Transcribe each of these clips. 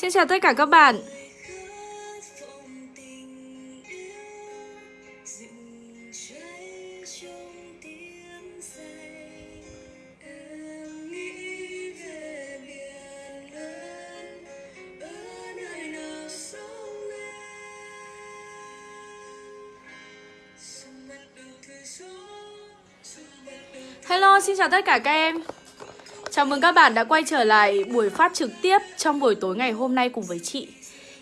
Xin chào tất cả các bạn. Hello, xin chào tất cả các em. Chào mừng các bạn đã quay trở lại buổi phát trực tiếp trong buổi tối ngày hôm nay cùng với chị.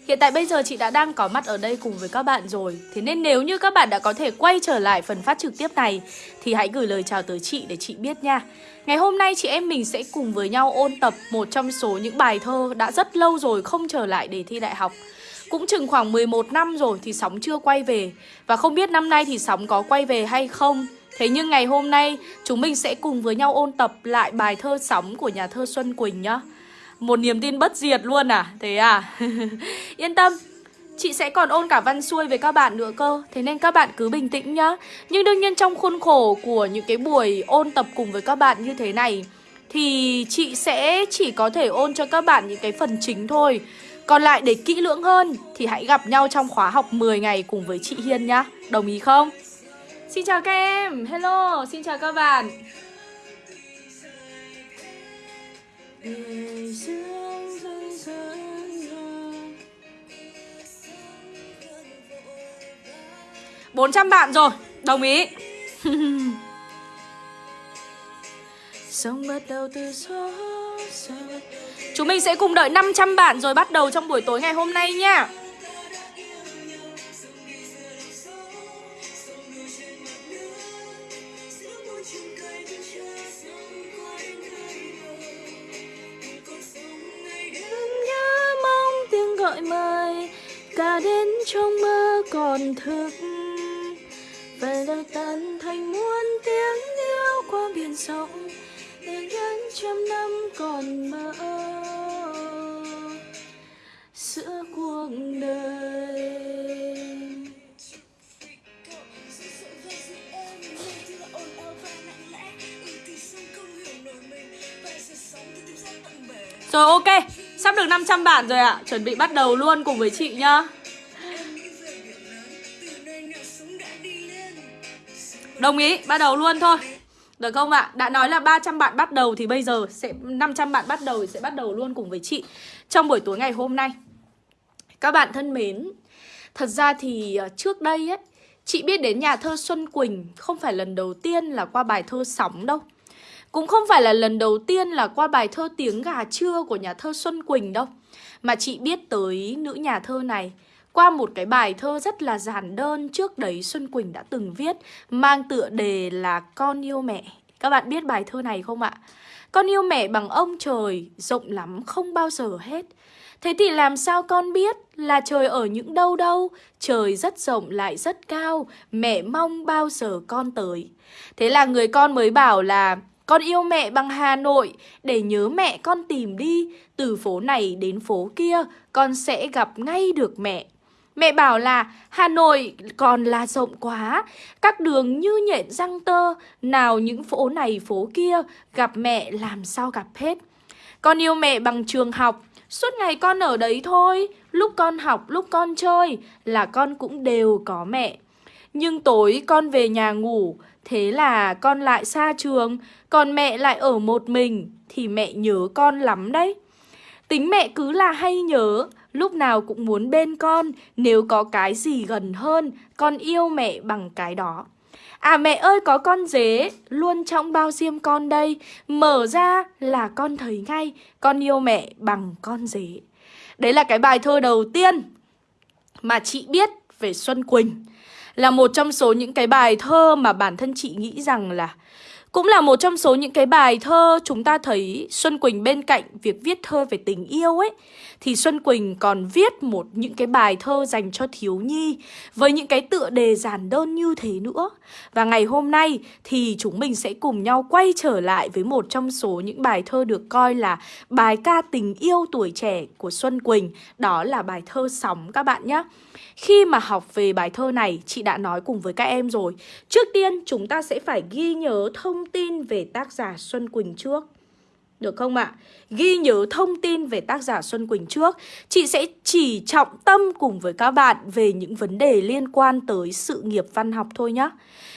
Hiện tại bây giờ chị đã đang có mặt ở đây cùng với các bạn rồi. Thế nên nếu như các bạn đã có thể quay trở lại phần phát trực tiếp này, Thì hãy gửi lời chào tới chị để chị biết nha. Ngày hôm nay chị em mình sẽ cùng với nhau ôn tập một trong số những bài thơ đã rất lâu rồi không trở lại để thi đại học. Cũng chừng khoảng 11 năm rồi thì Sóng chưa quay về. Và không biết năm nay thì Sóng có quay về hay không. Thế nhưng ngày hôm nay, chúng mình sẽ cùng với nhau ôn tập lại bài thơ sóng của nhà thơ Xuân Quỳnh nhá. Một niềm tin bất diệt luôn à? Thế à? Yên tâm Chị sẽ còn ôn cả văn xuôi với các bạn nữa cơ. Thế nên các bạn cứ bình tĩnh nhá. Nhưng đương nhiên trong khuôn khổ của những cái buổi ôn tập cùng với các bạn như thế này Thì chị sẽ chỉ có thể ôn cho các bạn những cái phần chính thôi. Còn lại để kỹ lưỡng hơn Thì hãy gặp nhau trong khóa học 10 ngày cùng với chị Hiên nhá. Đồng ý không? Xin chào các em, hello, xin chào các bạn. Bốn trăm bạn rồi, đồng ý. Sống bắt đầu từ gió Chúng mình sẽ cùng đợi 500 bạn rồi bắt đầu trong buổi tối ngày hôm nay nha trong mơ còn thức. Về đâu tan thành muôn tiếng yêu qua biển rộng để đến trăm năm còn mơ. Giữa cuộc đời. Rồi, ok. Sắp được 500 bản rồi ạ. À. Chuẩn bị bắt đầu luôn cùng với chị nhá. Đồng ý, bắt đầu luôn thôi Được không ạ? À? Đã nói là 300 bạn bắt đầu thì bây giờ sẽ 500 bạn bắt đầu thì sẽ bắt đầu luôn cùng với chị Trong buổi tối ngày hôm nay Các bạn thân mến Thật ra thì ờ, trước đây ấy Chị biết đến nhà thơ Xuân Quỳnh Không phải lần đầu tiên là qua bài thơ Sóng đâu cũng không phải là lần đầu tiên là qua bài thơ Tiếng gà trưa của nhà thơ Xuân Quỳnh đâu Mà chị biết tới nữ nhà thơ này qua một cái bài thơ rất là giản đơn trước đấy Xuân Quỳnh đã từng viết Mang tựa đề là Con yêu mẹ Các bạn biết bài thơ này không ạ? Con yêu mẹ bằng ông trời, rộng lắm không bao giờ hết. Thế thì làm sao con biết là trời ở những đâu đâu? Trời rất rộng lại rất cao Mẹ mong bao giờ con tới? Thế là người con mới bảo là con yêu mẹ bằng Hà Nội, để nhớ mẹ con tìm đi, từ phố này đến phố kia, con sẽ gặp ngay được mẹ. Mẹ bảo là Hà Nội còn là rộng quá, các đường như nhện răng tơ, nào những phố này phố kia, gặp mẹ làm sao gặp hết. Con yêu mẹ bằng trường học, suốt ngày con ở đấy thôi, lúc con học, lúc con chơi là con cũng đều có mẹ. Nhưng tối con về nhà ngủ, thế là con lại xa trường, còn mẹ lại ở một mình thì mẹ nhớ con lắm đấy. Tính mẹ cứ là hay nhớ, lúc nào cũng muốn bên con, nếu có cái gì gần hơn, con yêu mẹ bằng cái đó. À mẹ ơi có con dế, luôn trong bao diêm con đây, mở ra là con thấy ngay, con yêu mẹ bằng con dế. Đấy là cái bài thơ đầu tiên mà chị biết về Xuân Quỳnh. Là một trong số những cái bài thơ mà bản thân chị nghĩ rằng là cũng là một trong số những cái bài thơ chúng ta thấy Xuân Quỳnh bên cạnh việc viết thơ về tình yêu ấy Thì Xuân Quỳnh còn viết một những cái bài thơ dành cho thiếu nhi Với những cái tựa đề giản đơn như thế nữa. Và ngày hôm nay thì chúng mình sẽ cùng nhau quay trở lại với một trong số những bài thơ được coi là bài ca tình yêu tuổi trẻ của Xuân Quỳnh. Đó là bài thơ Sóng các bạn nhé khi mà học về bài thơ này, chị đã nói cùng với các em rồi. Trước tiên, chúng ta sẽ phải ghi nhớ thông tin về tác giả Xuân Quỳnh trước. Được không ạ? Ghi nhớ thông tin về tác giả Xuân Quỳnh trước, Chị sẽ chỉ trọng tâm cùng với các bạn về những vấn đề liên quan tới sự nghiệp văn học thôi nhé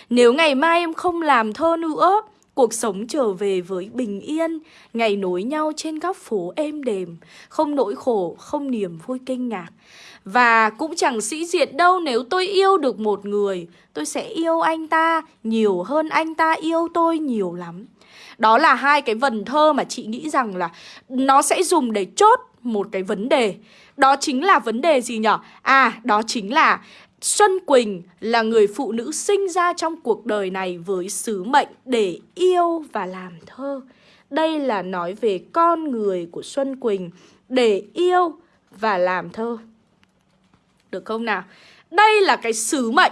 Nếu ngày mai em không làm thơ nữa Cuộc sống trở về với bình yên Ngày nối nhau trên góc phố êm đềm Không nỗi khổ, không niềm vui kinh ngạc Và cũng chẳng sĩ diện đâu nếu tôi yêu được một người Tôi sẽ yêu anh ta nhiều hơn anh ta yêu tôi nhiều lắm đó là hai cái vần thơ mà chị nghĩ rằng là nó sẽ dùng để chốt một cái vấn đề. Đó chính là vấn đề gì nhở? À, đó chính là Xuân Quỳnh là người phụ nữ sinh ra trong cuộc đời này với sứ mệnh để yêu và làm thơ. Đây là nói về con người của Xuân Quỳnh, để yêu và làm thơ. Được không nào? Đây là cái sứ mệnh.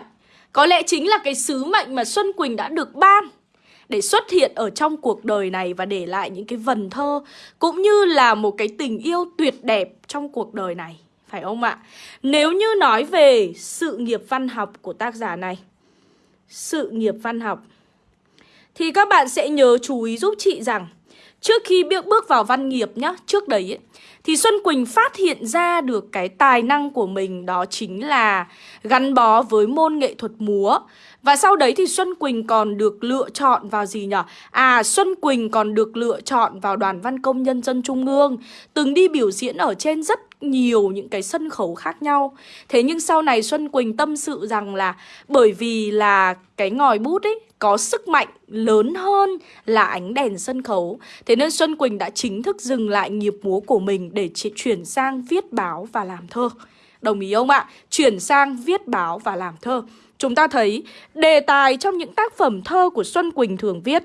Có lẽ chính là cái sứ mệnh mà Xuân Quỳnh đã được ban để xuất hiện ở trong cuộc đời này và để lại những cái vần thơ, cũng như là một cái tình yêu tuyệt đẹp trong cuộc đời này. Phải không ạ? Nếu như nói về sự nghiệp văn học của tác giả này Sự nghiệp văn học Thì các bạn sẽ nhớ chú ý giúp chị rằng Trước khi bước bước vào văn nghiệp nhá Trước đấy ấy, Thì Xuân Quỳnh phát hiện ra được cái tài năng của mình Đó chính là gắn bó với môn nghệ thuật múa và sau đấy thì Xuân Quỳnh còn được lựa chọn vào gì nhỉ? À, Xuân Quỳnh còn được lựa chọn vào Đoàn Văn Công Nhân dân Trung ương. Từng đi biểu diễn ở trên rất nhiều những cái sân khấu khác nhau. Thế nhưng sau này Xuân Quỳnh tâm sự rằng là Bởi vì là cái ngòi bút ấy có sức mạnh lớn hơn là ánh đèn sân khấu. Thế nên Xuân Quỳnh đã chính thức dừng lại nghiệp múa của mình để chuyển sang viết báo và làm thơ. Đồng ý không ạ? Chuyển sang viết báo và làm thơ. Chúng ta thấy đề tài trong những tác phẩm thơ của Xuân Quỳnh thường viết.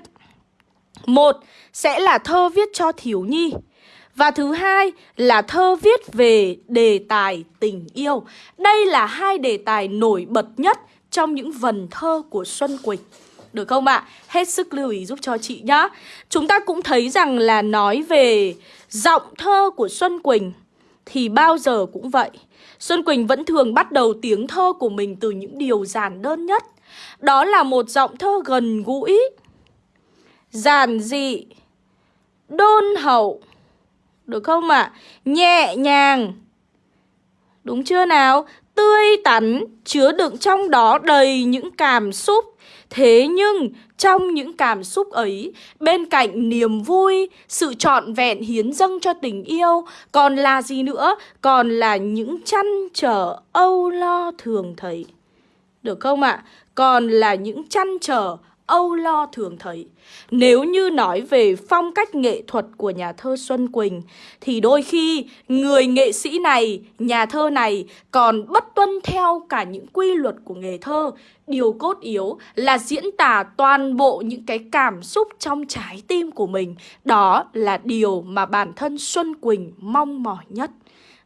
Một sẽ là thơ viết cho thiếu nhi, Và thứ hai là thơ viết về đề tài tình yêu. Đây là hai đề tài nổi bật nhất trong những vần thơ của Xuân Quỳnh. Được không ạ? Hết sức lưu ý giúp cho chị nhá. Chúng ta cũng thấy rằng là nói về giọng thơ của Xuân Quỳnh Thì bao giờ cũng vậy. Xuân Quỳnh vẫn thường bắt đầu tiếng thơ của mình từ những điều giản đơn nhất. Đó là một giọng thơ gần gũi, giản dị, đôn hậu. Được không ạ? À? Nhẹ nhàng. Đúng chưa nào? Tươi tắn, chứa đựng trong đó đầy những cảm xúc Thế nhưng trong những cảm xúc ấy, bên cạnh niềm vui, sự trọn vẹn hiến dâng cho tình yêu, còn là gì nữa? Còn là những chăn trở âu lo thường thấy. Được không ạ? À? Còn là những chăn trở âu lo thường thấy. Nếu như nói về phong cách nghệ thuật của nhà thơ Xuân Quỳnh thì đôi khi người nghệ sĩ này, nhà thơ này còn bất tuân theo cả những quy luật của nghề thơ. Điều cốt yếu là diễn tả toàn bộ những cái cảm xúc trong trái tim của mình. Đó là điều mà bản thân Xuân Quỳnh mong mỏi nhất.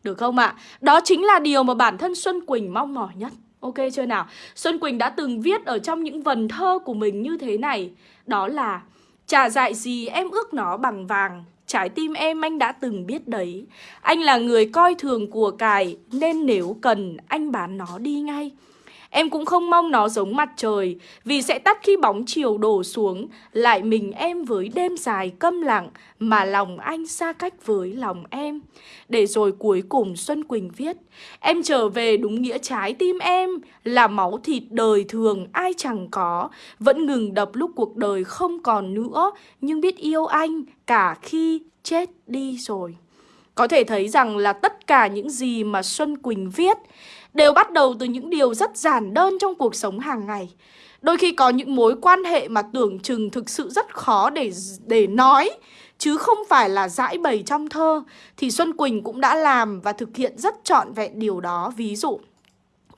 Được không ạ? Đó chính là điều mà bản thân Xuân Quỳnh mong mỏi nhất. Ok chưa nào? Xuân Quỳnh đã từng viết ở trong những vần thơ của mình như thế này. Đó là, Chả dại gì em ước nó bằng vàng, Trái tim em anh đã từng biết đấy. Anh là người coi thường của cải, Nên nếu cần anh bán nó đi ngay. Em cũng không mong nó giống mặt trời, Vì sẽ tắt khi bóng chiều đổ xuống. Lại mình em với đêm dài câm lặng, Mà lòng anh xa cách với lòng em. Để rồi cuối cùng Xuân Quỳnh viết, Em trở về đúng nghĩa trái tim em, Là máu thịt đời thường ai chẳng có. Vẫn ngừng đập lúc cuộc đời không còn nữa, Nhưng biết yêu anh cả khi chết đi rồi. Có thể thấy rằng là tất cả những gì mà Xuân Quỳnh viết đều bắt đầu từ những điều rất giản đơn trong cuộc sống hàng ngày. Đôi khi có những mối quan hệ mà tưởng chừng thực sự rất khó để để nói chứ không phải là giải bày trong thơ thì Xuân Quỳnh cũng đã làm và thực hiện rất trọn vẹn điều đó. Ví dụ,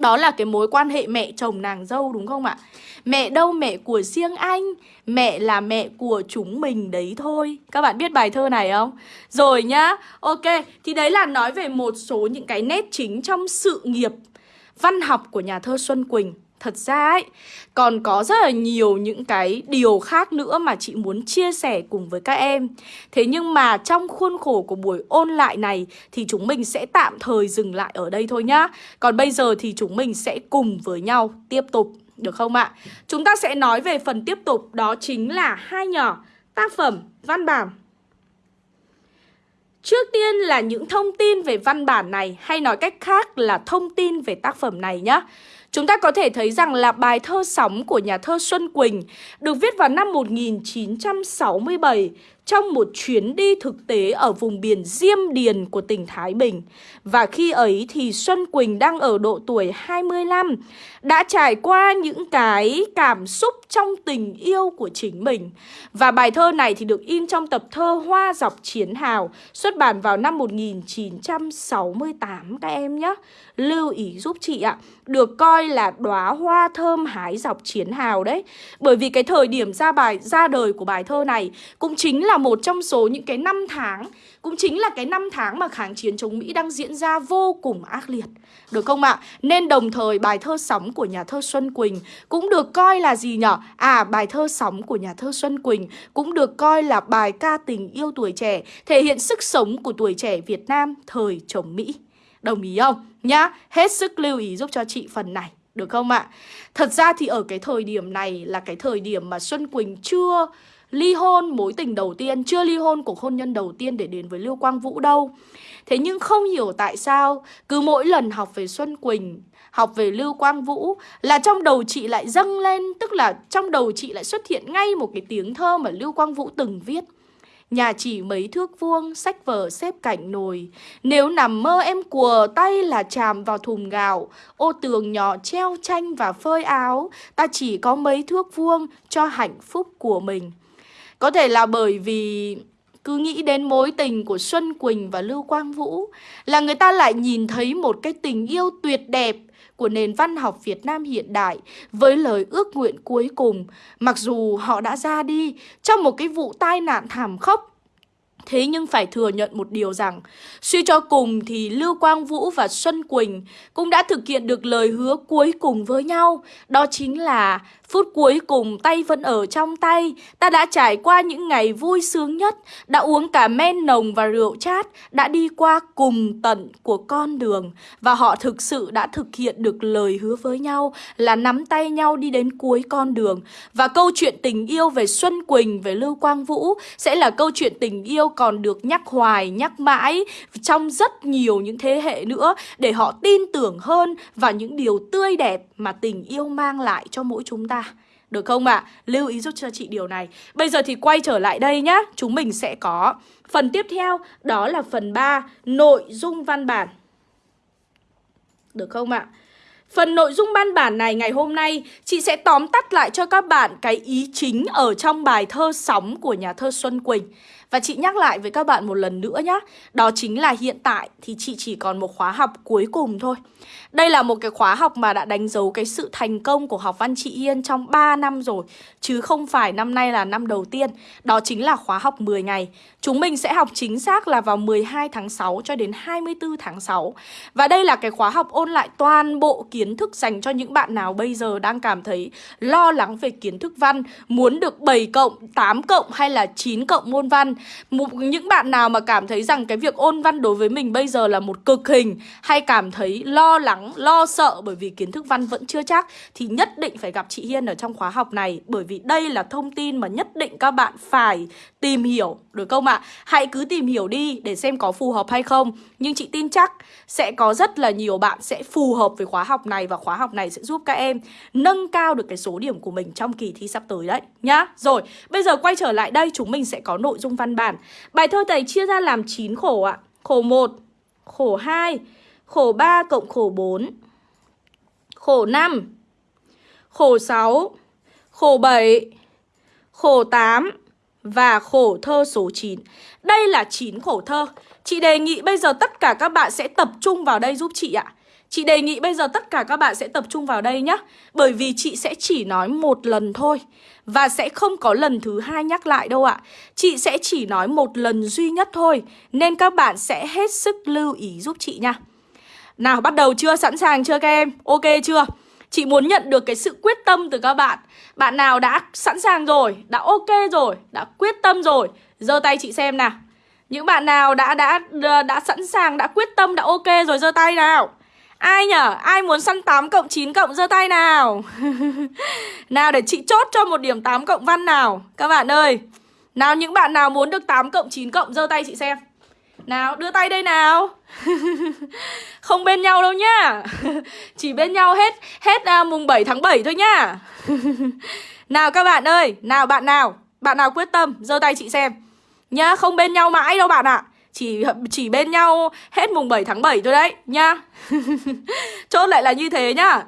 đó là cái mối quan hệ mẹ chồng nàng dâu, đúng không ạ? Mẹ đâu mẹ của riêng anh, Mẹ là mẹ của chúng mình đấy thôi Các bạn biết bài thơ này không? Rồi nhá, Ok, Thì đấy là nói về một số những cái nét chính trong sự nghiệp văn học của nhà thơ Xuân Quỳnh Thật ra ấy, còn có rất là nhiều những cái điều khác nữa mà chị muốn chia sẻ cùng với các em Thế nhưng mà trong khuôn khổ của buổi ôn lại này thì chúng mình sẽ tạm thời dừng lại ở đây thôi nhá Còn bây giờ thì chúng mình sẽ cùng với nhau tiếp tục được không ạ? Chúng ta sẽ nói về phần tiếp tục đó chính là hai nhỏ tác phẩm văn bản Trước tiên là những thông tin về văn bản này hay nói cách khác là thông tin về tác phẩm này nhé. Chúng ta có thể thấy rằng là bài thơ sóng của nhà thơ Xuân Quỳnh được viết vào năm 1967 trong một chuyến đi thực tế ở vùng biển Diêm Điền của tỉnh Thái Bình. Và khi ấy thì Xuân Quỳnh đang ở độ tuổi 25, đã trải qua những cái cảm xúc trong tình yêu của chính mình. Và bài thơ này thì được in trong tập thơ Hoa dọc chiến hào, xuất bản vào năm 1968 các em nhé. Lưu ý giúp chị ạ, được coi là đóa hoa thơm hái dọc chiến hào đấy. Bởi vì cái thời điểm ra bài ra đời của bài thơ này cũng chính là một trong số những cái năm tháng cũng chính là cái năm tháng mà kháng chiến chống Mỹ đang diễn ra vô cùng ác liệt. Được không ạ? Nên đồng thời bài thơ sóng của nhà thơ Xuân Quỳnh cũng được coi là gì nhở? À, bài thơ sóng của nhà thơ Xuân Quỳnh cũng được coi là bài ca tình yêu tuổi trẻ, thể hiện sức sống của tuổi trẻ Việt Nam thời chống Mỹ. Đồng ý không? Nhá, hết sức lưu ý giúp cho chị phần này. Được không ạ? Thật ra thì ở cái thời điểm này là cái thời điểm mà Xuân Quỳnh chưa ly hôn mối tình đầu tiên, chưa ly hôn cuộc hôn nhân đầu tiên để đến với Lưu Quang Vũ đâu. Thế nhưng không hiểu tại sao cứ mỗi lần học về Xuân Quỳnh, học về Lưu Quang Vũ là trong đầu chị lại dâng lên, tức là trong đầu chị lại xuất hiện ngay một cái tiếng thơ mà Lưu Quang Vũ từng viết. Nhà chỉ mấy thước vuông, sách vở xếp cạnh nồi. Nếu nằm mơ em cùa tay là chạm vào thùng gạo. Ô tường nhỏ treo tranh và phơi áo. Ta chỉ có mấy thước vuông cho hạnh phúc của mình có thể là bởi vì cứ nghĩ đến mối tình của Xuân Quỳnh và Lưu Quang Vũ là người ta lại nhìn thấy một cái tình yêu tuyệt đẹp của nền văn học Việt Nam hiện đại với lời ước nguyện cuối cùng, mặc dù họ đã ra đi trong một cái vụ tai nạn thảm khốc Thế nhưng phải thừa nhận một điều rằng, suy cho cùng thì Lưu Quang Vũ và Xuân Quỳnh cũng đã thực hiện được lời hứa cuối cùng với nhau. Đó chính là phút cuối cùng tay vẫn ở trong tay, ta đã trải qua những ngày vui sướng nhất, đã uống cả men nồng và rượu chát, đã đi qua cùng tận của con đường. Và họ thực sự đã thực hiện được lời hứa với nhau là nắm tay nhau đi đến cuối con đường. Và câu chuyện tình yêu về Xuân Quỳnh, về Lưu Quang Vũ sẽ là câu chuyện tình yêu còn được nhắc hoài, nhắc mãi trong rất nhiều những thế hệ nữa để họ tin tưởng hơn vào những điều tươi đẹp mà tình yêu mang lại cho mỗi chúng ta. Được không ạ? À? Lưu ý giúp cho chị điều này. Bây giờ thì quay trở lại đây nhá. Chúng mình sẽ có phần tiếp theo đó là phần 3 nội dung văn bản. Được không ạ? À? Phần nội dung văn bản này ngày hôm nay chị sẽ tóm tắt lại cho các bạn cái ý chính ở trong bài thơ sóng của nhà thơ Xuân Quỳnh. Và chị nhắc lại với các bạn một lần nữa nhé Đó chính là hiện tại thì chị chỉ còn một khóa học cuối cùng thôi. Đây là một cái khóa học mà đã đánh dấu cái sự thành công của học văn chị Yên trong 3 năm rồi Chứ không phải năm nay là năm đầu tiên. Đó chính là khóa học 10 ngày. Chúng mình sẽ học chính xác là vào 12 tháng 6 cho đến 24 tháng 6 Và đây là cái khóa học ôn lại toàn bộ kiến thức dành cho những bạn nào bây giờ đang cảm thấy lo lắng về kiến thức văn Muốn được 7 cộng, 8 cộng hay là 9 cộng môn văn. Những bạn nào mà cảm thấy rằng cái việc ôn văn đối với mình bây giờ là một cực hình hay cảm thấy lo lắng, lo sợ bởi vì kiến thức văn vẫn chưa chắc thì nhất định phải gặp chị Hiên ở trong khóa học này bởi vì đây là thông tin mà nhất định các bạn phải tìm hiểu, được không ạ? À? Hãy cứ tìm hiểu đi để xem có phù hợp hay không Nhưng chị tin chắc sẽ có rất là nhiều bạn sẽ phù hợp với khóa học này Và khóa học này sẽ giúp các em nâng cao được cái số điểm của mình trong kỳ thi sắp tới đấy nhá Rồi, bây giờ quay trở lại đây chúng mình sẽ có nội dung văn bản Bài thơ này chia ra làm 9 khổ ạ Khổ 1, khổ 2, khổ 3 cộng khổ 4 Khổ 5, khổ 6, khổ 7, khổ 8 và khổ thơ số 9. Đây là 9 khổ thơ. Chị đề nghị bây giờ tất cả các bạn sẽ tập trung vào đây giúp chị ạ. Chị đề nghị bây giờ tất cả các bạn sẽ tập trung vào đây nhé Bởi vì chị sẽ chỉ nói một lần thôi. Và sẽ không có lần thứ hai nhắc lại đâu ạ. Chị sẽ chỉ nói một lần duy nhất thôi. Nên các bạn sẽ hết sức lưu ý giúp chị nha. Nào, bắt đầu chưa? Sẵn sàng chưa các em? Ok chưa? Chị muốn nhận được cái sự quyết tâm từ các bạn Bạn nào đã sẵn sàng rồi, Đã ok rồi, Đã quyết tâm rồi, giơ tay chị xem nào Những bạn nào đã đã đã sẵn sàng, Đã quyết tâm, Đã ok rồi, giơ tay nào Ai nhở? Ai muốn săn 8 cộng 9 cộng, giơ tay nào Nào, để chị chốt cho một điểm 8 cộng văn nào Các bạn ơi Nào, những bạn nào muốn được 8 cộng 9 cộng, giơ tay chị xem Nào, đưa tay đây nào Không bên nhau đâu nhá. Chỉ bên nhau hết Hết uh, mùng 7 tháng 7 thôi nhá. Nào các bạn ơi Nào bạn nào Bạn nào quyết tâm giơ tay chị xem. Nhá không bên nhau mãi đâu bạn ạ. À. Chỉ chỉ bên nhau hết mùng 7 tháng 7 thôi đấy Nhá. Chốt lại là như thế nhá.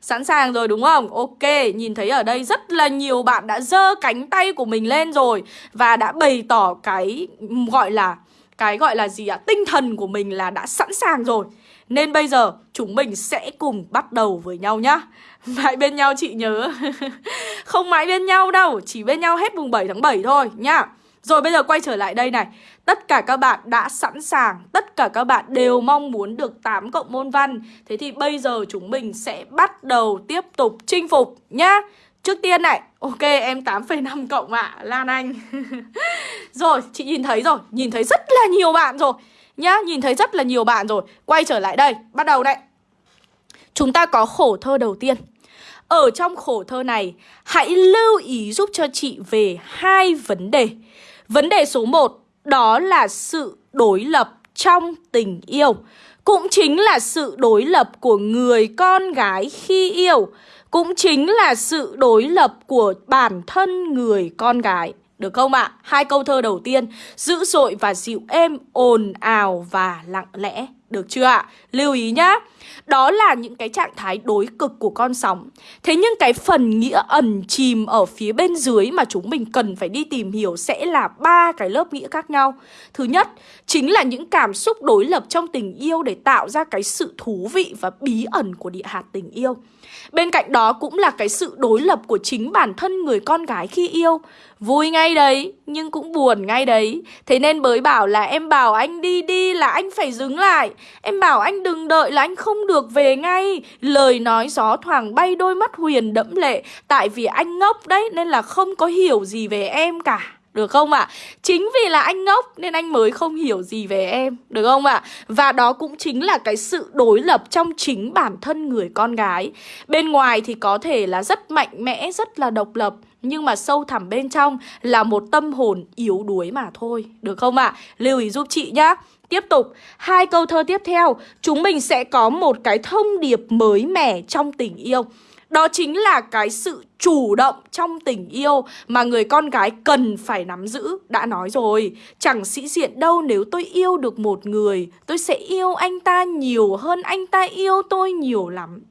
Sẵn sàng rồi đúng không? Ok, nhìn thấy ở đây rất là nhiều bạn đã dơ cánh tay của mình lên rồi Và đã bày tỏ cái gọi là cái gọi là gì ạ? Tinh thần của mình là đã sẵn sàng rồi. Nên bây giờ chúng mình sẽ cùng bắt đầu với nhau nhá. Mãi bên nhau chị nhớ. Không mãi bên nhau đâu, Chỉ bên nhau hết mùng 7 tháng 7 thôi nhá. Rồi bây giờ quay trở lại đây này. Tất cả các bạn đã sẵn sàng, Tất cả các bạn đều mong muốn được 8 cộng môn văn. Thế thì bây giờ chúng mình sẽ bắt đầu tiếp tục chinh phục nhá. Trước tiên này Ok em 8,5 cộng ạ à, Lan Anh. Rồi chị nhìn thấy rồi Nhìn thấy rất là nhiều bạn rồi. Nhá nhìn thấy rất là nhiều bạn rồi. Quay trở lại đây Bắt đầu đây Chúng ta có khổ thơ đầu tiên. Ở trong khổ thơ này Hãy lưu ý giúp cho chị về hai vấn đề. Vấn đề số 1 đó là sự đối lập trong tình yêu. Cũng chính là sự đối lập của người con gái khi yêu. Cũng chính là sự đối lập của bản thân người con gái. Được không ạ? À? Hai câu thơ đầu tiên Dữ dội và dịu êm, ồn ào và lặng lẽ được chưa ạ? Lưu ý nhá. Đó là những cái trạng thái đối cực của con sóng. Thế nhưng cái phần nghĩa ẩn chìm ở phía bên dưới mà chúng mình cần phải đi tìm hiểu sẽ là ba cái lớp nghĩa khác nhau. Thứ nhất, chính là những cảm xúc đối lập trong tình yêu để tạo ra cái sự thú vị và bí ẩn của địa hạt tình yêu. Bên cạnh đó cũng là cái sự đối lập của chính bản thân người con gái khi yêu. Vui ngay đấy, nhưng cũng buồn ngay đấy. Thế nên bới bảo là em bảo anh đi đi là anh phải dừng lại. Em bảo anh đừng đợi là anh không được về ngay Lời nói gió thoảng bay đôi mắt huyền đẫm lệ Tại vì anh ngốc đấy nên là không có hiểu gì về em cả được không ạ? À? Chính vì là anh ngốc nên anh mới không hiểu gì về em Được không ạ? À? Và đó cũng chính là cái sự đối lập trong chính bản thân người con gái Bên ngoài thì có thể là rất mạnh mẽ, rất là độc lập nhưng mà sâu thẳm bên trong là một tâm hồn yếu đuối mà thôi Được không ạ? À? Lưu ý giúp chị nhá Tiếp tục, hai câu thơ tiếp theo Chúng mình sẽ có một cái thông điệp mới mẻ trong tình yêu đó chính là cái sự chủ động trong tình yêu mà người con gái cần phải nắm giữ. Đã nói rồi, chẳng sĩ diện đâu nếu tôi yêu được một người, tôi sẽ yêu anh ta nhiều hơn anh ta yêu tôi nhiều lắm.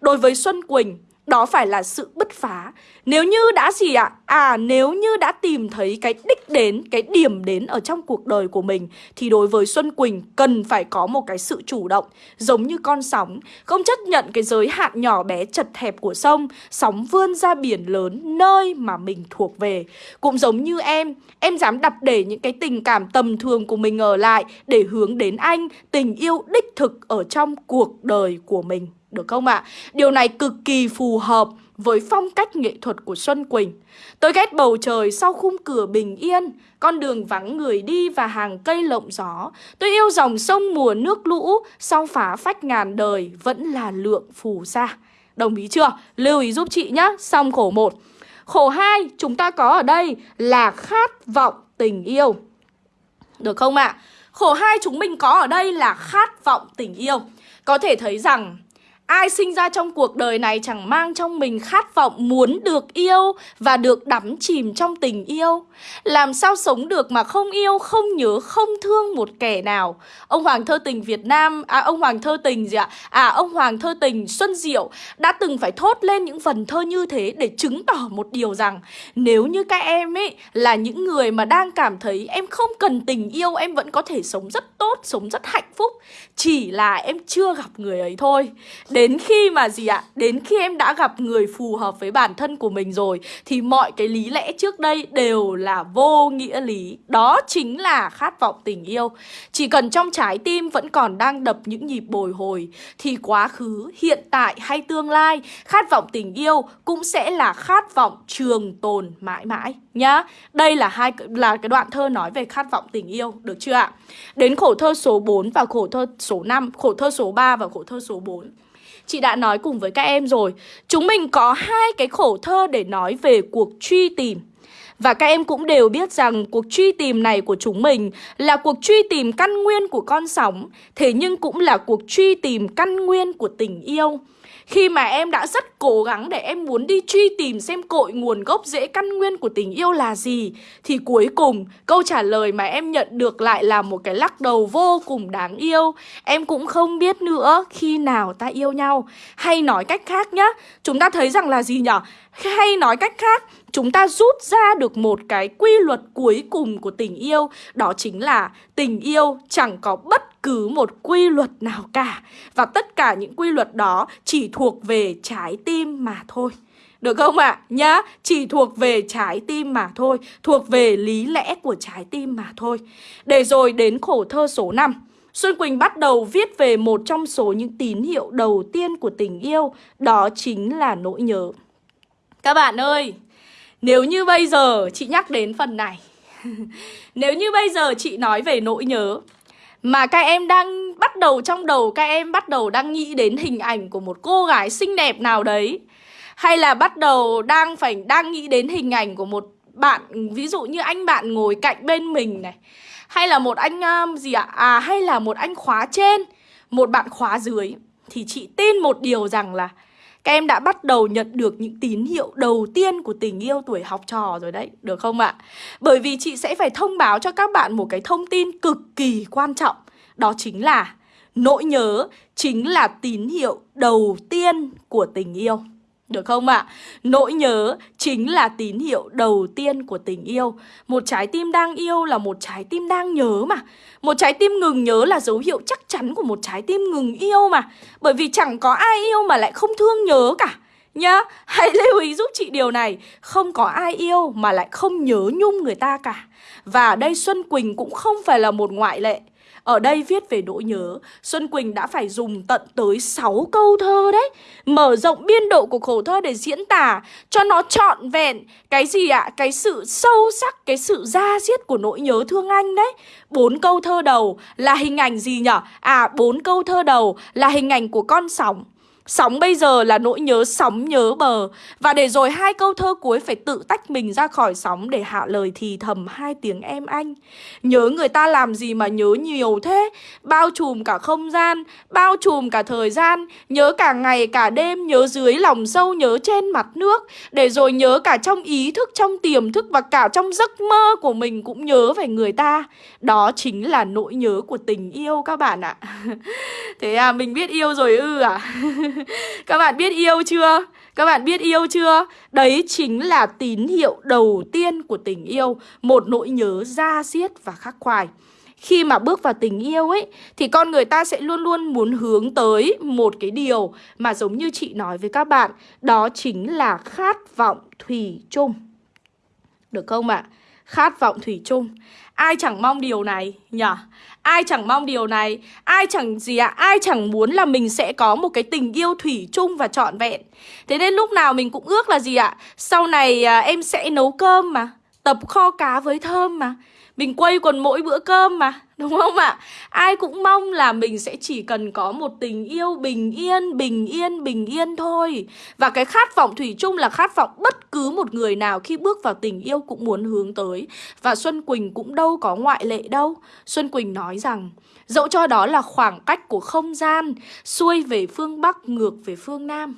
Đối với Xuân Quỳnh, đó phải là sự bứt phá Nếu như đã gì ạ? À? à nếu như đã tìm thấy cái đích đến, cái điểm đến ở trong cuộc đời của mình Thì đối với Xuân Quỳnh cần phải có một cái sự chủ động Giống như con sóng Không chấp nhận cái giới hạn nhỏ bé chật hẹp của sông Sóng vươn ra biển lớn nơi mà mình thuộc về Cũng giống như em Em dám đặt để những cái tình cảm tầm thường của mình ở lại Để hướng đến anh Tình yêu đích thực ở trong cuộc đời của mình được không ạ? À? Điều này cực kỳ phù hợp với phong cách nghệ thuật của Xuân Quỳnh. Tôi ghét bầu trời sau khung cửa bình yên, con đường vắng người đi và hàng cây lộng gió. Tôi yêu dòng sông mùa nước lũ, sau phá phách ngàn đời vẫn là lượng phù sa. Đồng ý chưa? Lưu ý giúp chị nhé, xong khổ một. Khổ hai chúng ta có ở đây là khát vọng tình yêu. Được không ạ? À? Khổ hai chúng mình có ở đây là khát vọng tình yêu. Có thể thấy rằng Ai sinh ra trong cuộc đời này chẳng mang trong mình khát vọng muốn được yêu và được đắm chìm trong tình yêu. Làm sao sống được mà không yêu, không nhớ, không thương một kẻ nào. Ông Hoàng thơ tình Việt Nam, à ông Hoàng thơ tình gì ạ? À ông Hoàng thơ tình Xuân Diệu đã từng phải thốt lên những phần thơ như thế để chứng tỏ một điều rằng nếu như các em ấy là những người mà đang cảm thấy em không cần tình yêu, em vẫn có thể sống rất tốt, sống rất hạnh phúc. Chỉ là em chưa gặp người ấy thôi. Đến khi mà gì ạ? Đến khi em đã gặp người phù hợp với bản thân của mình rồi Thì mọi cái lý lẽ trước đây đều là vô nghĩa lý Đó chính là khát vọng tình yêu Chỉ cần trong trái tim vẫn còn đang đập những nhịp bồi hồi Thì quá khứ, hiện tại hay tương lai Khát vọng tình yêu cũng sẽ là khát vọng trường tồn mãi mãi nhá Đây là hai là cái đoạn thơ nói về khát vọng tình yêu, được chưa ạ? Đến khổ thơ số 4 và khổ thơ số 5, khổ thơ số 3 và khổ thơ số 4 Chị đã nói cùng với các em rồi Chúng mình có hai cái khổ thơ để nói về cuộc truy tìm Và các em cũng đều biết rằng cuộc truy tìm này của chúng mình là cuộc truy tìm căn nguyên của con sóng, thế nhưng cũng là cuộc truy tìm căn nguyên của tình yêu. Khi mà em đã rất cố gắng để em muốn đi truy tìm xem cội nguồn gốc rễ căn nguyên của tình yêu là gì, Thì cuối cùng câu trả lời mà em nhận được lại là một cái lắc đầu vô cùng đáng yêu. Em cũng không biết nữa khi nào ta yêu nhau. Hay nói cách khác nhá, Chúng ta thấy rằng là gì nhở? Hay nói cách khác, chúng ta rút ra được một cái quy luật cuối cùng của tình yêu. Đó chính là tình yêu chẳng có bất cứ một quy luật nào cả. Và tất cả những quy luật đó chỉ thuộc về trái tim mà thôi. Được không ạ? À? Nhá, chỉ thuộc về trái tim mà thôi Thuộc về lý lẽ của trái tim mà thôi. Để rồi đến khổ thơ số 5 Xuân Quỳnh bắt đầu viết về một trong số những tín hiệu đầu tiên của tình yêu Đó chính là nỗi nhớ. Các bạn ơi, nếu như bây giờ chị nhắc đến phần này. Nếu như bây giờ chị nói về nỗi nhớ mà các em đang bắt đầu trong đầu Các em bắt đầu đang nghĩ đến hình ảnh của một cô gái xinh đẹp nào đấy. Hay là bắt đầu đang phải đang nghĩ đến hình ảnh của một bạn Ví dụ như anh bạn ngồi cạnh bên mình này. Hay là một anh um, gì ạ? À hay là một anh khóa trên Một bạn khóa dưới. Thì chị tin một điều rằng là các em đã bắt đầu nhận được những tín hiệu đầu tiên của tình yêu tuổi học trò rồi đấy, được không ạ? Bởi vì chị sẽ phải thông báo cho các bạn một cái thông tin cực kỳ quan trọng Đó chính là nỗi nhớ chính là tín hiệu đầu tiên của tình yêu được không ạ? À? Nỗi nhớ chính là tín hiệu đầu tiên của tình yêu. Một trái tim đang yêu là một trái tim đang nhớ mà. Một trái tim ngừng nhớ là dấu hiệu chắc chắn của một trái tim ngừng yêu mà. Bởi vì chẳng có ai yêu mà lại không thương nhớ cả. Nhá, hãy lưu ý giúp chị điều này. Không có ai yêu mà lại không nhớ nhung người ta cả. Và đây Xuân Quỳnh cũng không phải là một ngoại lệ ở đây viết về nỗi nhớ, Xuân Quỳnh đã phải dùng tận tới 6 câu thơ đấy Mở rộng biên độ của khổ thơ để diễn tả cho nó trọn vẹn Cái gì ạ? À? Cái sự sâu sắc, cái sự da diết của nỗi nhớ thương anh đấy bốn câu thơ đầu là hình ảnh gì nhở? À, bốn câu thơ đầu là hình ảnh của con sóng Sóng bây giờ là nỗi nhớ sóng nhớ bờ. Và để rồi hai câu thơ cuối phải tự tách mình ra khỏi sóng Để hạ lời thì thầm hai tiếng em anh. Nhớ người ta làm gì mà nhớ nhiều thế? Bao trùm cả không gian, Bao trùm cả thời gian. Nhớ cả ngày, cả đêm, Nhớ dưới lòng sâu, nhớ trên mặt nước. Để rồi nhớ cả trong ý thức, Trong tiềm thức và cả trong giấc mơ của mình Cũng nhớ về người ta. Đó chính là nỗi nhớ của tình yêu các bạn ạ. Thế à mình biết yêu rồi ư à? Các bạn biết yêu chưa? Các bạn biết yêu chưa? Đấy chính là tín hiệu đầu tiên của tình yêu Một nỗi nhớ da diết và khắc khoải khi mà bước vào tình yêu ấy thì con người ta sẽ luôn luôn muốn hướng tới một cái điều mà giống như chị nói với các bạn, đó chính là khát vọng thủy chung. Được không ạ? À? Khát vọng thủy chung. Ai chẳng mong điều này nhỉ? Ai chẳng mong điều này Ai chẳng gì ạ à? Ai chẳng muốn là mình sẽ có một cái tình yêu thủy chung và trọn vẹn Thế nên lúc nào mình cũng ước là gì ạ à? Sau này à, em sẽ nấu cơm mà Tập kho cá với thơm mà mình quay còn mỗi bữa cơm mà Đúng không ạ? Ai cũng mong là mình sẽ chỉ cần có một tình yêu bình yên, bình yên, bình yên thôi. Và cái khát vọng thủy chung là khát vọng bất cứ một người nào khi bước vào tình yêu cũng muốn hướng tới. Và Xuân Quỳnh cũng đâu có ngoại lệ đâu. Xuân Quỳnh nói rằng Dẫu cho đó là khoảng cách của không gian Xuôi về phương Bắc, ngược về phương Nam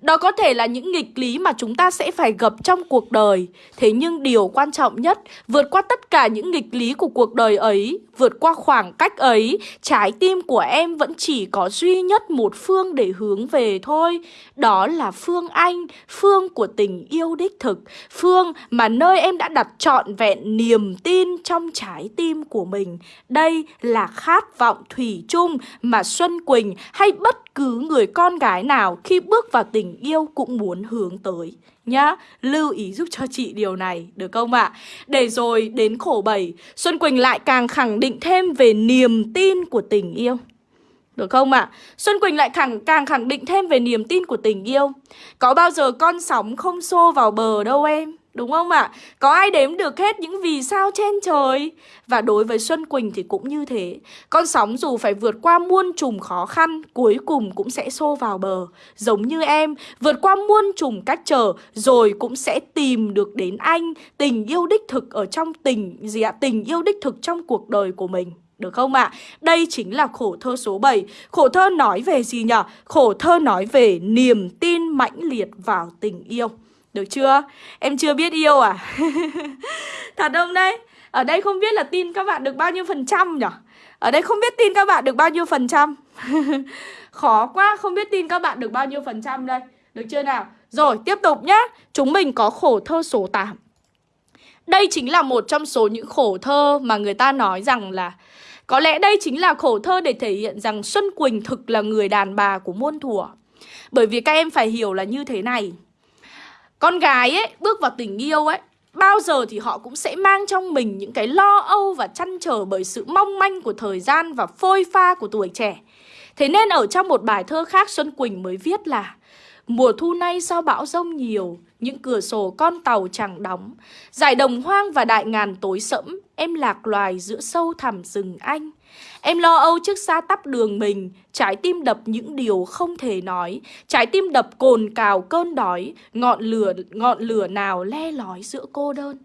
đó có thể là những nghịch lý mà chúng ta sẽ phải gặp trong cuộc đời. Thế nhưng điều quan trọng nhất, Vượt qua tất cả những nghịch lý của cuộc đời ấy Vượt qua khoảng cách ấy, Trái tim của em vẫn chỉ có duy nhất một phương để hướng về thôi. Đó là Phương Anh, Phương của tình yêu đích thực, Phương mà nơi em đã đặt trọn vẹn niềm tin trong trái tim của mình. Đây là khát vọng thủy chung mà Xuân Quỳnh hay bất cứ người con gái nào khi bước vào tình yêu cũng muốn hướng tới nhá. Lưu ý giúp cho chị điều này, được không ạ? À? Để rồi đến khổ bảy, Xuân Quỳnh lại càng khẳng định thêm về niềm tin của tình yêu. Được không ạ? À? Xuân Quỳnh lại khẳng, càng khẳng định thêm về niềm tin của tình yêu. Có bao giờ con sóng không xô vào bờ đâu em. Đúng không ạ? À? Có ai đếm được hết những vì sao trên trời? Và đối với Xuân Quỳnh thì cũng như thế. Con sóng dù phải vượt qua muôn trùng khó khăn, cuối cùng cũng sẽ xô vào bờ. Giống như em, vượt qua muôn trùng cách trở, rồi cũng sẽ tìm được đến anh. Tình yêu đích thực ở trong tình gì ạ? Tình yêu đích thực trong cuộc đời của mình. Được không ạ? À? Đây chính là khổ thơ số 7 Khổ thơ nói về gì nhỉ? Khổ thơ nói về niềm tin mãnh liệt vào tình yêu được chưa? Em chưa biết yêu à? Thật không đấy? Ở đây không biết là tin các bạn được bao nhiêu phần trăm nhỉ? Ở đây không biết tin các bạn được bao nhiêu phần trăm Khó quá, không biết tin các bạn được bao nhiêu phần trăm đây Được chưa nào? Rồi, tiếp tục nhá Chúng mình có khổ thơ số 8 Đây chính là một trong số những khổ thơ mà người ta nói rằng là Có lẽ đây chính là khổ thơ để thể hiện rằng Xuân Quỳnh thực là người đàn bà của muôn thuở Bởi vì các em phải hiểu là như thế này con gái ấy, bước vào tình yêu ấy Bao giờ thì họ cũng sẽ mang trong mình những cái lo âu và chăn trở bởi sự mong manh của thời gian và phôi pha của tuổi trẻ. Thế nên ở trong một bài thơ khác Xuân Quỳnh mới viết là Mùa thu nay sao bão rông nhiều, những cửa sổ con tàu chẳng đóng. Giải đồng hoang và đại ngàn tối sẫm, em lạc loài giữa sâu thẳm rừng anh. Em lo âu trước xa tắp đường mình, trái tim đập những điều không thể nói, trái tim đập cồn cào cơn đói, ngọn lửa ngọn lửa nào le lói giữa cô đơn.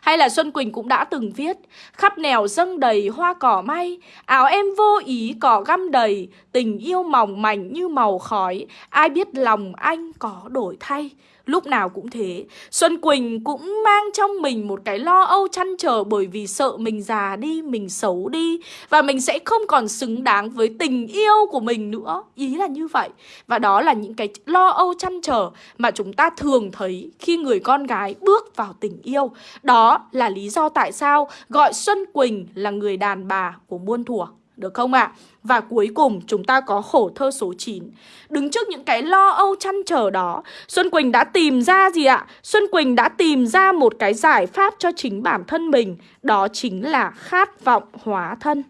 Hay là Xuân Quỳnh cũng đã từng viết Khắp nẻo dâng đầy hoa cỏ may Áo em vô ý cỏ găm đầy Tình yêu mỏng mảnh như màu khói. Ai biết lòng anh có đổi thay? Lúc nào cũng thế. Xuân Quỳnh cũng mang trong mình một cái lo âu chăn trở Bởi vì sợ mình già đi, mình xấu đi. Và mình sẽ không còn xứng đáng với tình yêu của mình nữa. Ý là như vậy. Và đó là những cái lo âu chăn trở Mà chúng ta thường thấy khi người con gái bước vào tình yêu. Đó là lý do tại sao gọi Xuân Quỳnh là người đàn bà của muôn thuở được không ạ? À? Và cuối cùng chúng ta có khổ thơ số 9 Đứng trước những cái lo âu chăn trở đó Xuân Quỳnh đã tìm ra gì ạ? Xuân Quỳnh đã tìm ra một cái giải pháp cho chính bản thân mình Đó chính là khát vọng hóa thân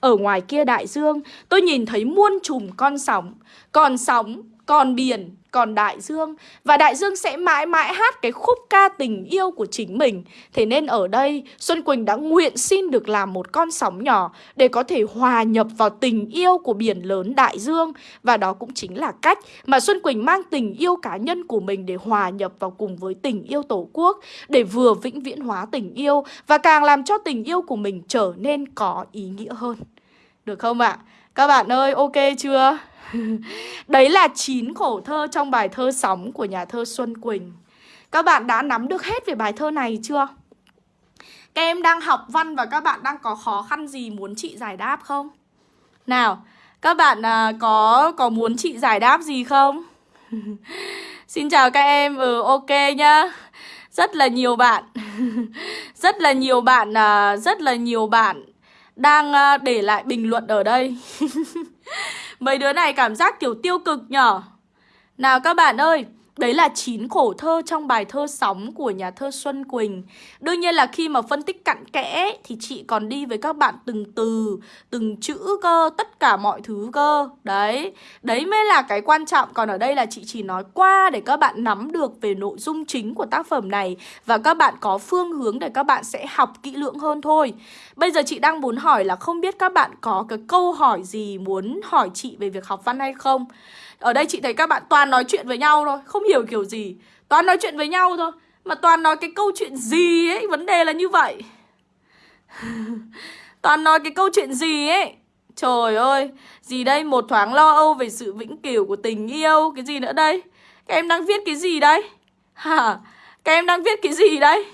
Ở ngoài kia đại dương tôi nhìn thấy muôn trùm con sóng Còn sóng, còn biển, còn đại dương. Và đại dương sẽ mãi mãi hát cái khúc ca tình yêu của chính mình. Thế nên ở đây, Xuân Quỳnh đã nguyện xin được làm một con sóng nhỏ Để có thể hòa nhập vào tình yêu của biển lớn đại dương. Và đó cũng chính là cách mà Xuân Quỳnh mang tình yêu cá nhân của mình Để hòa nhập vào cùng với tình yêu tổ quốc, Để vừa vĩnh viễn hóa tình yêu Và càng làm cho tình yêu của mình trở nên có ý nghĩa hơn. Được không ạ? À? Các bạn ơi ok chưa? Đấy là 9 khổ thơ trong bài thơ Sóng của nhà thơ Xuân Quỳnh Các bạn đã nắm được hết về bài thơ này chưa? Các em đang học văn và các bạn đang có khó khăn gì muốn chị giải đáp không? Nào, các bạn à, có có muốn chị giải đáp gì không? Xin chào các em, ừ ok nhá Rất là nhiều bạn Rất là nhiều bạn, à, rất là nhiều bạn đang ờ, để lại bình luận ở đây. Mấy đứa này cảm giác kiểu tiêu cực nhở? Nào các bạn ơi Đấy là chín khổ thơ trong bài thơ Sóng của nhà thơ Xuân Quỳnh. Đương nhiên là khi mà phân tích cặn kẽ Thì chị còn đi với các bạn từng từ, từng chữ cơ, tất cả mọi thứ cơ. Đấy, đấy mới là cái quan trọng. Còn ở đây là chị chỉ nói qua để các bạn nắm được về nội dung chính của tác phẩm này Và các bạn có phương hướng để các bạn sẽ học kỹ lưỡng hơn thôi. Bây giờ chị đang muốn hỏi là không biết các bạn có cái câu hỏi gì muốn hỏi chị về việc học văn hay không? Ở đây chị thấy các bạn toàn nói chuyện với nhau thôi Không hiểu kiểu gì. Toàn nói chuyện với nhau thôi, Mà toàn nói cái câu chuyện gì ấy, Vấn đề là như vậy. Toàn nói cái câu chuyện gì ấy? Trời ơi, Gì đây? Một thoáng lo âu về sự vĩnh cửu của tình yêu, Cái gì nữa đây? Các em đang viết cái gì đây? Hả? Các em đang viết cái gì đây?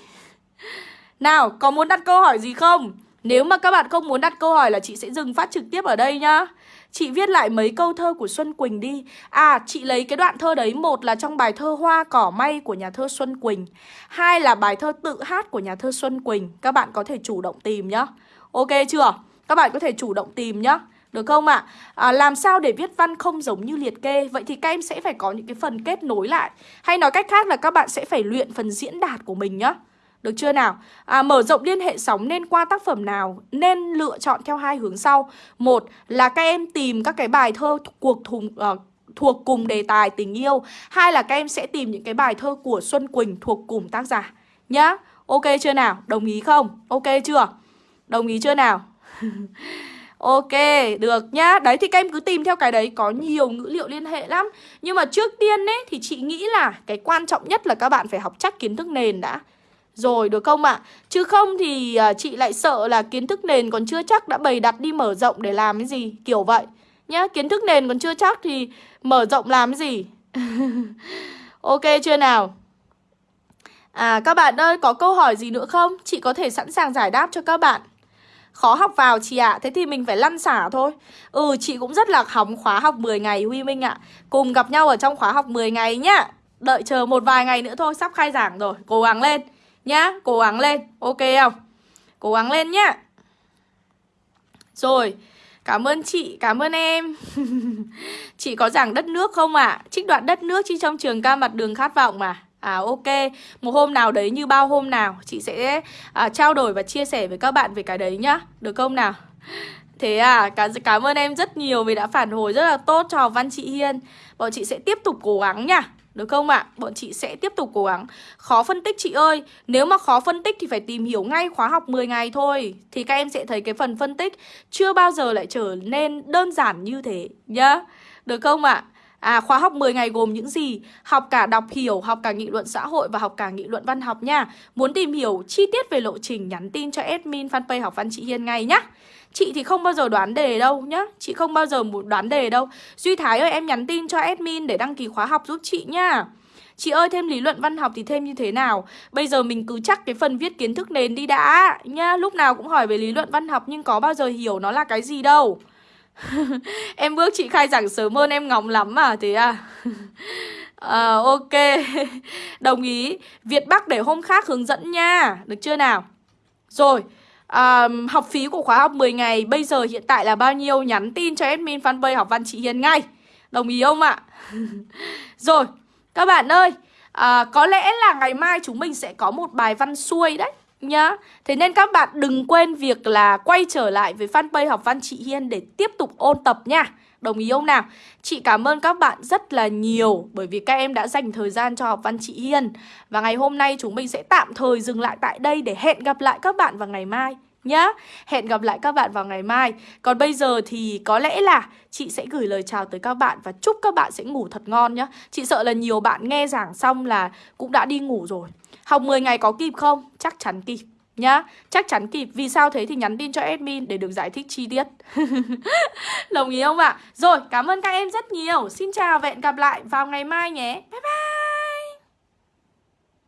Nào, có muốn đặt câu hỏi gì không? Nếu mà các bạn không muốn đặt câu hỏi là chị sẽ dừng phát trực tiếp ở đây nhá. Chị viết lại mấy câu thơ của Xuân Quỳnh đi À chị lấy cái đoạn thơ đấy Một là trong bài thơ Hoa cỏ may của nhà thơ Xuân Quỳnh Hai là bài thơ tự hát của nhà thơ Xuân Quỳnh Các bạn có thể chủ động tìm nhá Ok chưa? Các bạn có thể chủ động tìm nhá được không ạ? À? à, làm sao để viết văn không giống như liệt kê? Vậy thì các em sẽ phải có những cái phần kết nối lại Hay nói cách khác là các bạn sẽ phải luyện phần diễn đạt của mình nhá được chưa nào? À, mở rộng liên hệ sóng nên qua tác phẩm nào? Nên lựa chọn theo hai hướng sau. Một là các em tìm các cái bài thơ cuộc thùng uh, thuộc cùng đề tài tình yêu. Hai là các em sẽ tìm những cái bài thơ của Xuân Quỳnh thuộc cùng tác giả nhá Ok chưa nào? Đồng ý không? Ok chưa? Đồng ý chưa nào? Ok, được nhá Đấy thì các em cứ tìm theo cái đấy Có nhiều ngữ liệu liên hệ lắm Nhưng mà trước tiên ấy thì chị nghĩ là Cái quan trọng nhất là các bạn phải học chắc kiến thức nền đã rồi, được không ạ? À? Chứ không thì à, chị lại sợ là kiến thức nền còn chưa chắc Đã bày đặt đi mở rộng để làm cái gì Kiểu vậy nhá, Kiến thức nền còn chưa chắc thì mở rộng làm cái gì Ok chưa nào? À các bạn ơi, có câu hỏi gì nữa không? Chị có thể sẵn sàng giải đáp cho các bạn Khó học vào chị ạ à. Thế thì mình phải lăn xả thôi Ừ chị cũng rất là hóng khóa học 10 ngày, Huy Minh ạ à. Cùng gặp nhau ở trong khóa học 10 ngày nhá Đợi chờ một vài ngày nữa thôi, Sắp khai giảng rồi Cố gắng lên nhá Cố gắng lên Ok không? Cố gắng lên nhá Rồi Cảm ơn chị, cảm ơn em Chị có giảng đất nước không ạ? À? Trích đoạn đất nước chi trong trường ca mặt đường khát vọng mà À ok, một hôm nào đấy như bao hôm nào Chị sẽ à, trao đổi và chia sẻ với các bạn về cái đấy nhá Được không nào? Thế à, cảm, cảm ơn em rất nhiều vì đã phản hồi rất là tốt cho Văn chị Hiên Bọn chị sẽ tiếp tục cố gắng nha được không ạ? À? Bọn chị sẽ tiếp tục cố gắng Khó phân tích chị ơi Nếu mà khó phân tích thì phải tìm hiểu ngay khóa học 10 ngày thôi Thì các em sẽ thấy cái phần phân tích Chưa bao giờ lại trở nên đơn giản như thế Nhá Được không ạ? À? À khóa học 10 ngày gồm những gì? Học cả đọc hiểu, học cả nghị luận xã hội và học cả nghị luận văn học nha. Muốn tìm hiểu chi tiết về lộ trình nhắn tin cho admin fanpage học văn chị Hiên ngay nhá. Chị thì không bao giờ đoán đề đâu nhá. Chị không bao giờ đoán đề đâu. Duy Thái ơi, em nhắn tin cho admin để đăng ký khóa học giúp chị nhá. Chị ơi, thêm lý luận văn học thì thêm như thế nào? Bây giờ mình cứ chắc cái phần viết kiến thức nền đi đã, Nhá. Lúc nào cũng hỏi về lý luận văn học Nhưng có bao giờ hiểu nó là cái gì đâu. Em bước chị khai giảng sớm hơn, em ngóng lắm mà, thế à? À ok. Đồng ý. Việt bắc để hôm khác hướng dẫn nha. Được chưa nào? Rồi à, học phí của khóa học 10 ngày bây giờ hiện tại là bao nhiêu nhắn tin cho admin fanpage học văn chị hiền ngay đồng ý không ạ rồi các bạn ơi à, có lẽ là ngày mai chúng mình sẽ có một bài văn xuôi đấy nhá. Thế nên các bạn đừng quên việc là quay trở lại với fanpage học văn chị Hiên để tiếp tục ôn tập nha. Đồng ý không nào? Chị cảm ơn các bạn rất là nhiều bởi vì các em đã dành thời gian cho học văn chị Hiên. Và ngày hôm nay chúng mình sẽ tạm thời dừng lại tại đây để hẹn gặp lại các bạn vào ngày mai nhá. Hẹn gặp lại các bạn vào ngày mai. Còn bây giờ thì có lẽ là chị sẽ gửi lời chào tới các bạn và chúc các bạn sẽ ngủ thật ngon nhá. Chị sợ là nhiều bạn nghe giảng xong là cũng đã đi ngủ rồi. Học 10 ngày có kịp không? Chắc chắn kịp nhá. Chắc chắn kịp Vì sao thế thì nhắn tin cho admin để được giải thích chi tiết. Đồng ý không ạ? Rồi, cảm ơn các em rất nhiều. Xin chào và hẹn gặp lại vào ngày mai nhé. Bye bye!